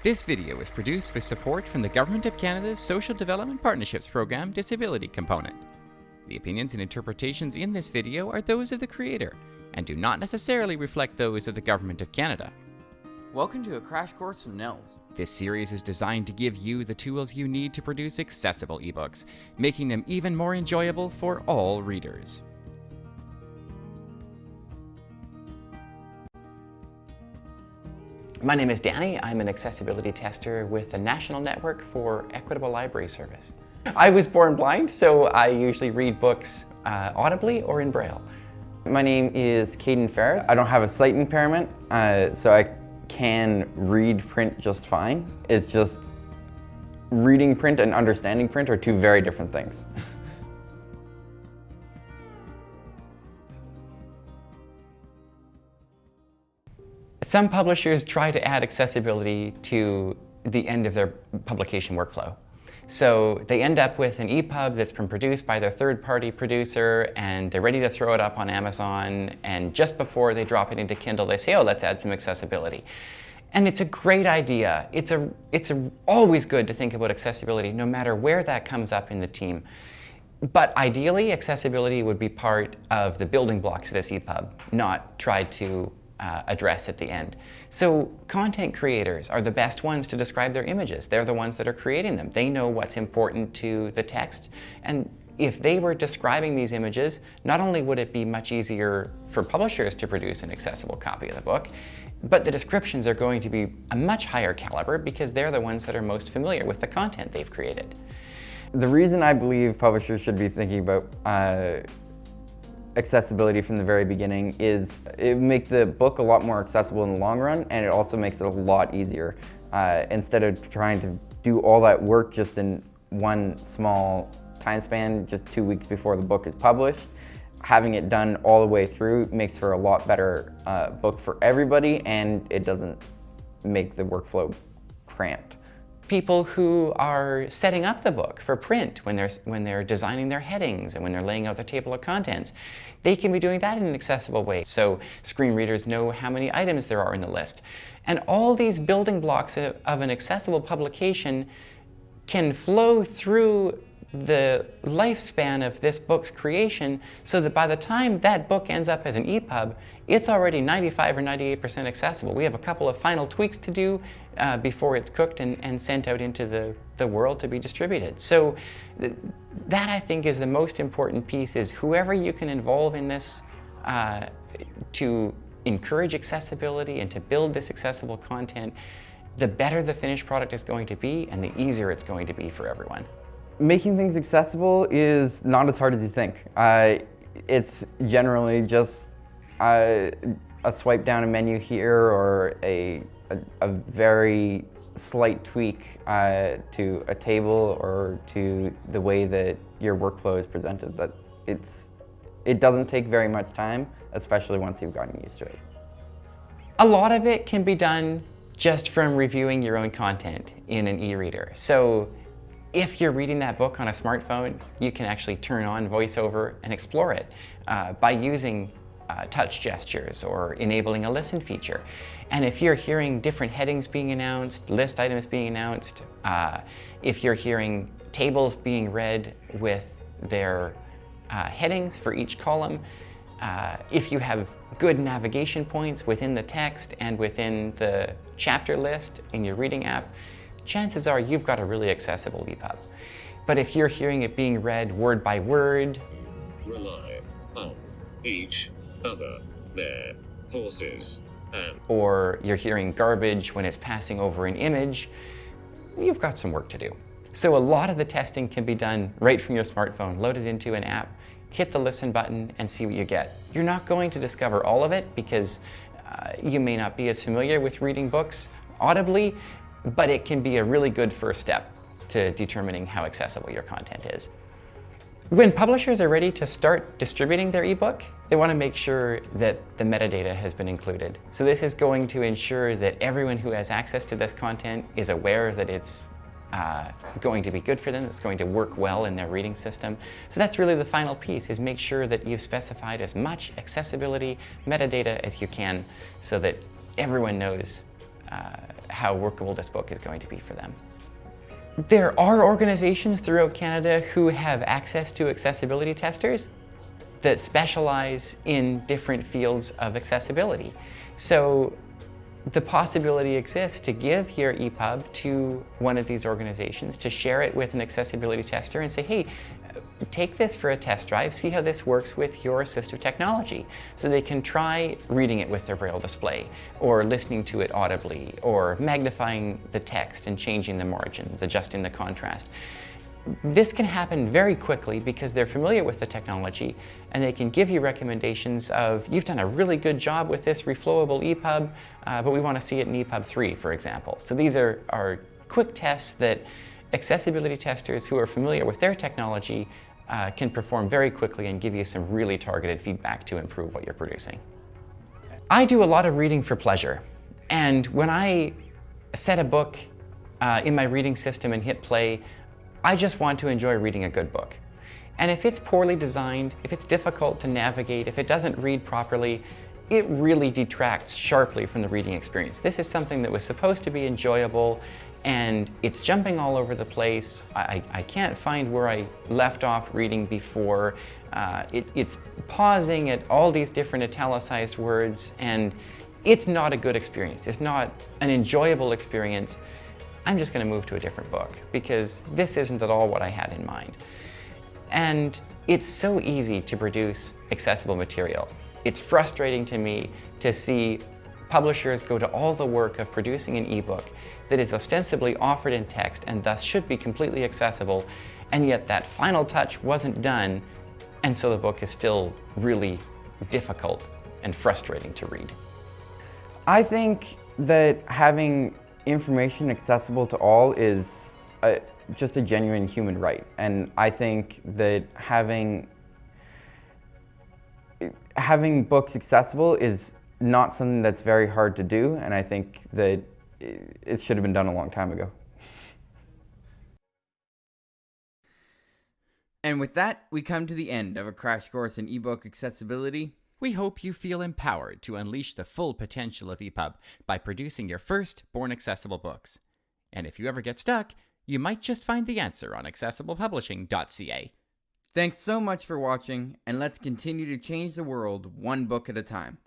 This video is produced with support from the Government of Canada's Social Development Partnerships Program Disability Component. The opinions and interpretations in this video are those of the creator and do not necessarily reflect those of the Government of Canada. Welcome to a crash course from NNELS. This series is designed to give you the tools you need to produce accessible ebooks, making them even more enjoyable for all readers. My name is Danny. I'm an accessibility tester with the National Network for Equitable Library Service. I was born blind, so I usually read books uh, audibly or in Braille. My name is Caden Ferris. I don't have a sight impairment, uh, so I can read print just fine. It's just reading print and understanding print are two very different things. Some publishers try to add accessibility to the end of their publication workflow. So they end up with an EPUB that's been produced by their third-party producer and they're ready to throw it up on Amazon and just before they drop it into Kindle they say, oh, let's add some accessibility. And it's a great idea. It's, a, it's a, always good to think about accessibility no matter where that comes up in the team. But ideally, accessibility would be part of the building blocks of this EPUB, not tried to uh, address at the end. So content creators are the best ones to describe their images. They're the ones that are creating them. They know what's important to the text. And if they were describing these images, not only would it be much easier for publishers to produce an accessible copy of the book, but the descriptions are going to be a much higher caliber because they're the ones that are most familiar with the content they've created. The reason I believe publishers should be thinking about uh, accessibility from the very beginning is it makes the book a lot more accessible in the long run and it also makes it a lot easier. Uh, instead of trying to do all that work just in one small time span, just two weeks before the book is published, having it done all the way through makes for a lot better uh, book for everybody and it doesn't make the workflow cramped people who are setting up the book for print when they're, when they're designing their headings and when they're laying out their table of contents. They can be doing that in an accessible way so screen readers know how many items there are in the list. And all these building blocks of, of an accessible publication can flow through the lifespan of this book's creation so that by the time that book ends up as an EPUB, it's already 95 or 98% accessible. We have a couple of final tweaks to do uh, before it's cooked and, and sent out into the, the world to be distributed. So th that I think is the most important piece is whoever you can involve in this uh, to encourage accessibility and to build this accessible content, the better the finished product is going to be and the easier it's going to be for everyone. Making things accessible is not as hard as you think. Uh, it's generally just uh, a swipe down a menu here or a, a, a very slight tweak uh, to a table or to the way that your workflow is presented. That it's, it doesn't take very much time, especially once you've gotten used to it. A lot of it can be done just from reviewing your own content in an e-reader. So if you're reading that book on a smartphone, you can actually turn on VoiceOver and explore it uh, by using uh, touch gestures or enabling a listen feature. And if you're hearing different headings being announced, list items being announced, uh, if you're hearing tables being read with their uh, headings for each column, uh, if you have good navigation points within the text and within the chapter list in your reading app, chances are you've got a really accessible EPUB. But if you're hearing it being read word by word, rely on each other, their horses, and or you're hearing garbage when it's passing over an image, you've got some work to do. So a lot of the testing can be done right from your smartphone, loaded into an app, hit the listen button and see what you get. You're not going to discover all of it because uh, you may not be as familiar with reading books audibly, but it can be a really good first step to determining how accessible your content is. When publishers are ready to start distributing their ebook, they want to make sure that the metadata has been included. So this is going to ensure that everyone who has access to this content is aware that it's uh, going to be good for them, it's going to work well in their reading system. So that's really the final piece, is make sure that you've specified as much accessibility metadata as you can so that everyone knows uh, how workable this book is going to be for them. There are organizations throughout Canada who have access to accessibility testers that specialize in different fields of accessibility. So the possibility exists to give your EPUB to one of these organizations, to share it with an accessibility tester and say, hey, take this for a test drive, see how this works with your assistive technology. So they can try reading it with their braille display, or listening to it audibly, or magnifying the text and changing the margins, adjusting the contrast. This can happen very quickly because they're familiar with the technology and they can give you recommendations of, you've done a really good job with this reflowable EPUB, uh, but we want to see it in EPUB 3, for example. So these are, are quick tests that accessibility testers who are familiar with their technology uh, can perform very quickly and give you some really targeted feedback to improve what you're producing. I do a lot of reading for pleasure. And when I set a book uh, in my reading system and hit play, I just want to enjoy reading a good book. And if it's poorly designed, if it's difficult to navigate, if it doesn't read properly, it really detracts sharply from the reading experience. This is something that was supposed to be enjoyable and it's jumping all over the place. I, I can't find where I left off reading before. Uh, it, it's pausing at all these different italicized words and it's not a good experience. It's not an enjoyable experience. I'm just going to move to a different book because this isn't at all what I had in mind. And it's so easy to produce accessible material. It's frustrating to me to see publishers go to all the work of producing an ebook that is ostensibly offered in text and thus should be completely accessible, and yet that final touch wasn't done, and so the book is still really difficult and frustrating to read. I think that having information accessible to all is a, just a genuine human right. And I think that having having books accessible is not something that's very hard to do. And I think that it should have been done a long time ago. And with that, we come to the end of a crash course in ebook accessibility. We hope you feel empowered to unleash the full potential of EPUB by producing your first Born Accessible books. And if you ever get stuck, you might just find the answer on accessiblepublishing.ca. Thanks so much for watching, and let's continue to change the world one book at a time.